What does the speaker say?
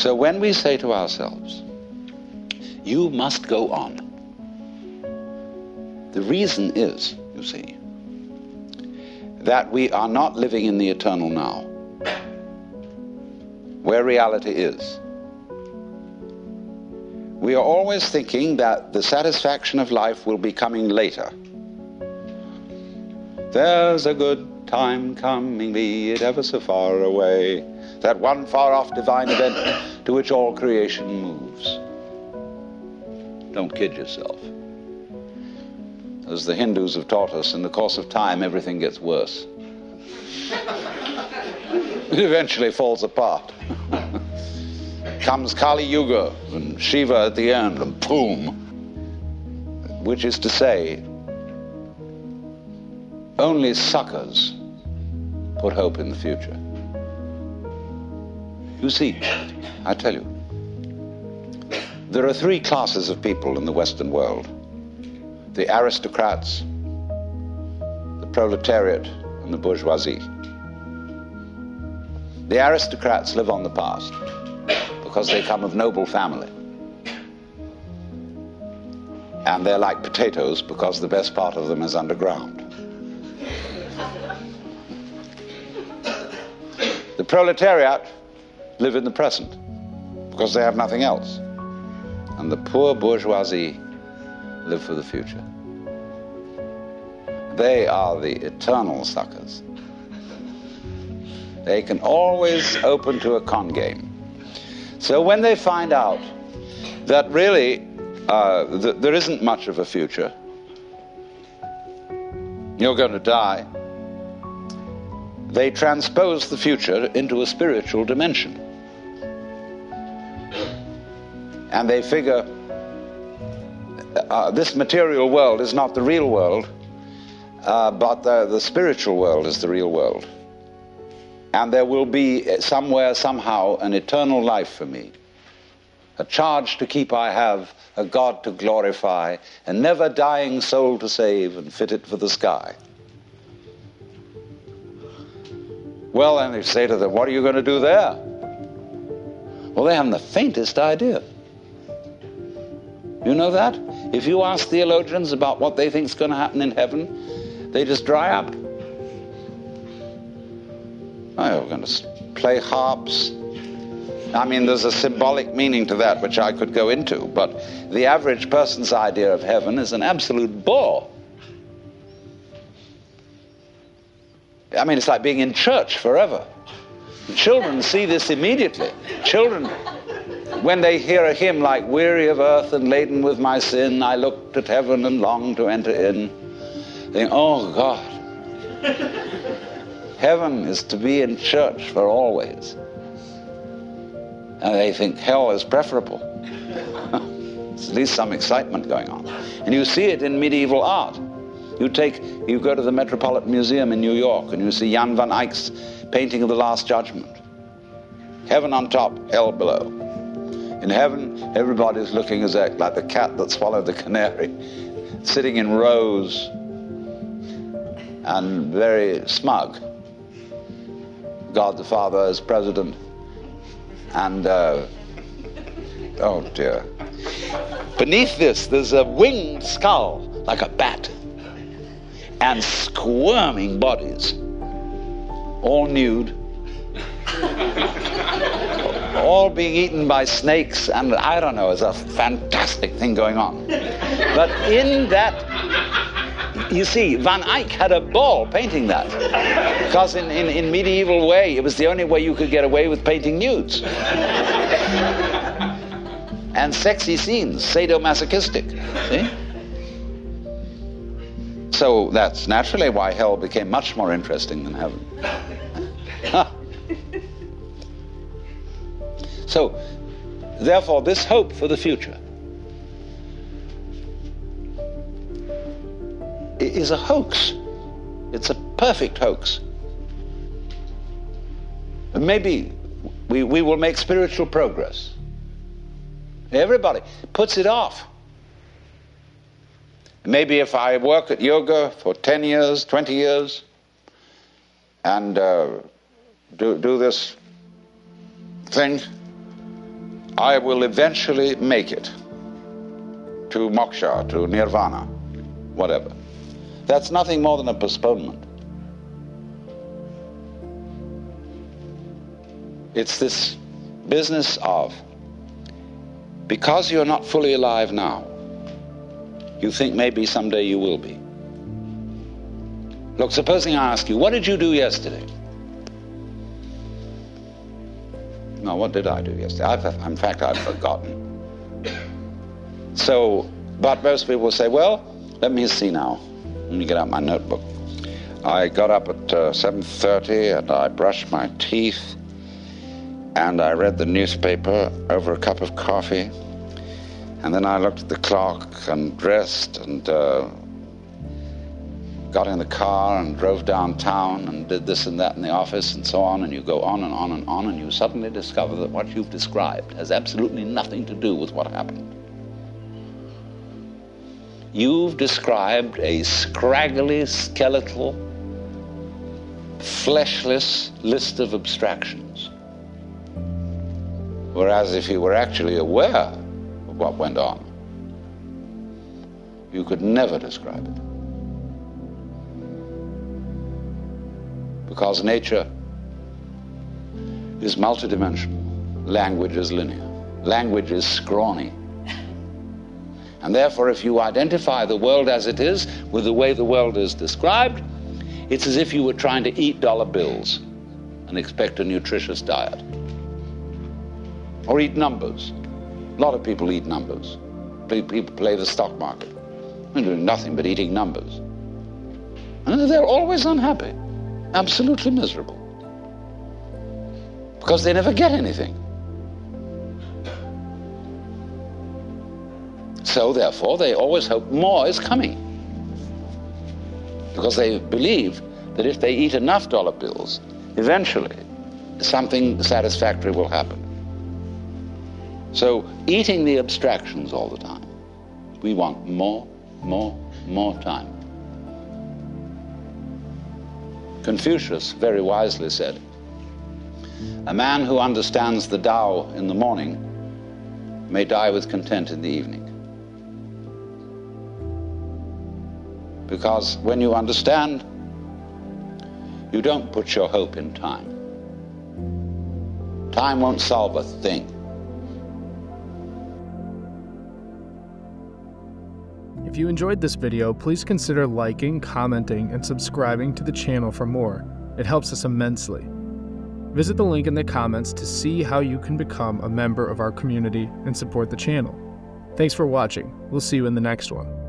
So when we say to ourselves, you must go on, the reason is, you see, that we are not living in the eternal now, where reality is. We are always thinking that the satisfaction of life will be coming later. There's a good time coming, be it ever so far away. That one far off divine event to which all creation moves. Don't kid yourself. As the Hindus have taught us, in the course of time, everything gets worse. it eventually falls apart. Comes Kali Yuga and Shiva at the end, and boom. Which is to say, only suckers put hope in the future. You see, I tell you, there are three classes of people in the Western world the aristocrats, the proletariat, and the bourgeoisie. The aristocrats live on the past because they come of noble family. And they're like potatoes because the best part of them is underground. The proletariat live in the present because they have nothing else. And the poor bourgeoisie live for the future. They are the eternal suckers. They can always open to a con game. So when they find out that really uh, th- there isn't much of a future, you're going to die, they transpose the future into a spiritual dimension. And they figure uh, this material world is not the real world, uh, but the, the spiritual world is the real world. And there will be somewhere, somehow, an eternal life for me. A charge to keep I have, a God to glorify, a never dying soul to save and fit it for the sky. Well, then they say to them, What are you going to do there? Well, they haven't the faintest idea. You know that? If you ask theologians about what they think is going to happen in heaven, they just dry up. Oh, we're going to play harps. I mean, there's a symbolic meaning to that which I could go into, but the average person's idea of heaven is an absolute bore. I mean, it's like being in church forever. Children see this immediately. Children, when they hear a hymn like Weary of earth and laden with my sin, I looked at heaven and longed to enter in, think, oh God. Heaven is to be in church for always. And they think hell is preferable. There's at least some excitement going on. And you see it in medieval art. You take, you go to the Metropolitan Museum in New York and you see Jan van Eyck's painting of the Last Judgment. Heaven on top, hell below. In heaven, everybody's looking as like the cat that swallowed the canary, sitting in rows and very smug. God the Father as president, and uh, oh dear. Beneath this, there's a winged skull like a bat and squirming bodies, all nude, all being eaten by snakes, and I don't know, it's a fantastic thing going on. But in that, you see, Van Eyck had a ball painting that. Because in, in, in medieval way, it was the only way you could get away with painting nudes. and sexy scenes, sadomasochistic. See? So that's naturally why hell became much more interesting than heaven. So, therefore, this hope for the future is a hoax. It's a perfect hoax. Maybe we, we will make spiritual progress. Everybody puts it off. Maybe if I work at yoga for 10 years, 20 years, and uh, do, do this thing, I will eventually make it to moksha, to nirvana, whatever. That's nothing more than a postponement. It's this business of because you're not fully alive now, you think maybe someday you will be. Look, supposing I ask you, what did you do yesterday? No, what did I do yesterday? I've, in fact, I've forgotten. So, but most people say, well, let me see now. Let me get out my notebook. I got up at uh, 7.30 and I brushed my teeth and I read the newspaper over a cup of coffee. And then I looked at the clock and dressed and uh, got in the car and drove downtown and did this and that in the office and so on. And you go on and on and on, and you suddenly discover that what you've described has absolutely nothing to do with what happened. You've described a scraggly, skeletal, fleshless list of abstractions. Whereas if you were actually aware of what went on, you could never describe it. Because nature is multidimensional, language is linear, language is scrawny. And therefore, if you identify the world as it is with the way the world is described, it's as if you were trying to eat dollar bills and expect a nutritious diet or eat numbers. A lot of people eat numbers. People play the stock market. They're doing nothing but eating numbers. And they're always unhappy, absolutely miserable. Because they never get anything. So, therefore, they always hope more is coming. Because they believe that if they eat enough dollar bills, eventually something satisfactory will happen. So, eating the abstractions all the time. We want more, more, more time. Confucius very wisely said, A man who understands the Tao in the morning may die with content in the evening. Because when you understand, you don't put your hope in time. Time won't solve a thing. If you enjoyed this video, please consider liking, commenting, and subscribing to the channel for more. It helps us immensely. Visit the link in the comments to see how you can become a member of our community and support the channel. Thanks for watching. We'll see you in the next one.